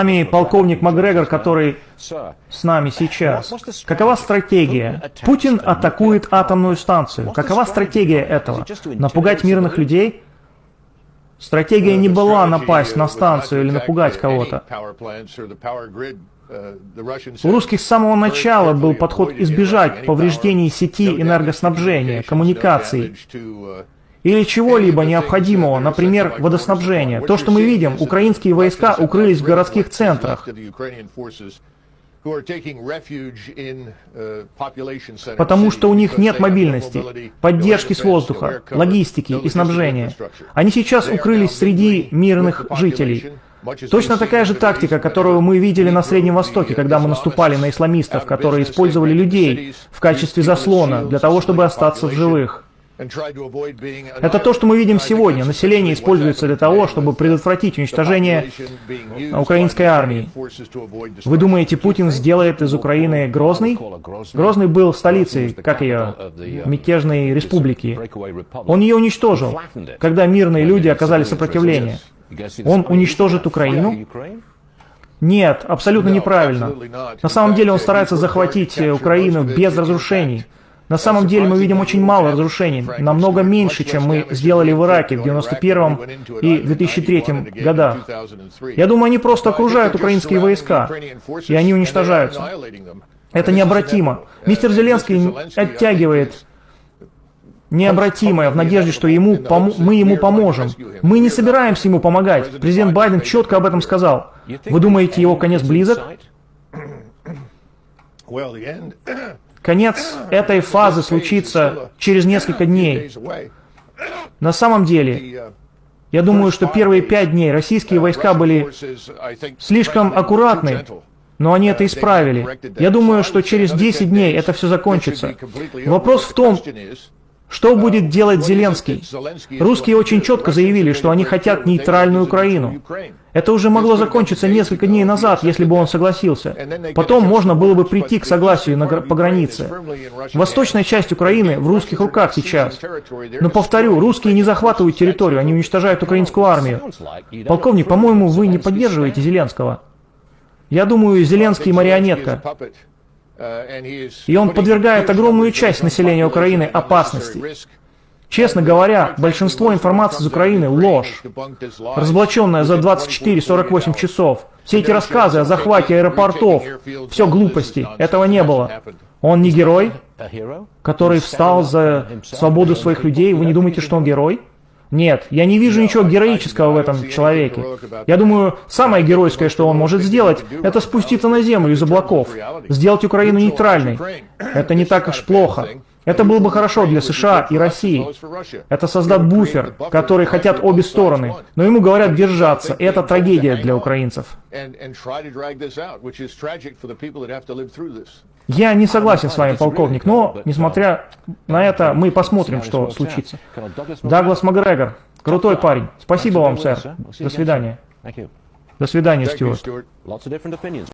нами полковник Макгрегор, который с нами сейчас. Какова стратегия? Путин атакует атомную станцию. Какова стратегия этого? Напугать мирных людей? Стратегия не была напасть на станцию или напугать кого-то. У русских с самого начала был подход избежать повреждений сети энергоснабжения, коммуникаций или чего-либо необходимого, например, водоснабжения. То, что мы видим, украинские войска укрылись в городских центрах, потому что у них нет мобильности, поддержки с воздуха, логистики и снабжения. Они сейчас укрылись среди мирных жителей. Точно такая же тактика, которую мы видели на Среднем Востоке, когда мы наступали на исламистов, которые использовали людей в качестве заслона для того, чтобы остаться в живых. Это то, что мы видим сегодня. Население используется для того, чтобы предотвратить уничтожение украинской армии. Вы думаете, Путин сделает из Украины Грозный? Грозный был столицей, как ее, мятежной республики. Он ее уничтожил, когда мирные люди оказали сопротивление. Он уничтожит Украину? Нет, абсолютно неправильно. На самом деле он старается захватить Украину без разрушений. На самом деле мы видим очень мало разрушений, намного меньше, чем мы сделали в Ираке в 91 и 2003 годах. Я думаю, они просто окружают украинские войска, и они уничтожаются. Это необратимо. Мистер Зеленский оттягивает необратимое в надежде, что ему мы ему поможем. Мы не собираемся ему помогать. Президент Байден четко об этом сказал. Вы думаете, его конец близок? Конец этой фазы случится через несколько дней. На самом деле, я думаю, что первые пять дней российские войска были слишком аккуратны, но они это исправили. Я думаю, что через 10 дней это все закончится. Вопрос в том, что будет делать Зеленский? Русские очень четко заявили, что они хотят нейтральную Украину. Это уже могло закончиться несколько дней назад, если бы он согласился. Потом можно было бы прийти к согласию на, по границе. Восточная часть Украины в русских руках сейчас. Но повторю, русские не захватывают территорию, они уничтожают украинскую армию. Полковник, по-моему, вы не поддерживаете Зеленского. Я думаю, Зеленский марионетка. И он подвергает огромную часть населения Украины опасности. Честно говоря, большинство информации из Украины – ложь, разоблаченная за 24-48 часов. Все эти рассказы о захвате аэропортов – все глупости, этого не было. Он не герой, который встал за свободу своих людей. Вы не думаете, что он герой? Нет, я не вижу ничего героического в этом человеке. Я думаю, самое геройское, что он может сделать, это спуститься на землю из облаков, сделать Украину нейтральной. Это не так уж плохо. Это было бы хорошо для США и России. Это создаст буфер, который хотят обе стороны. Но ему говорят держаться, и это трагедия для украинцев. Я не согласен с вами, полковник, но, несмотря на это, мы посмотрим, что случится. Даглас Макгрегор, крутой парень. Спасибо вам, сэр. До свидания. До свидания, Стюарт.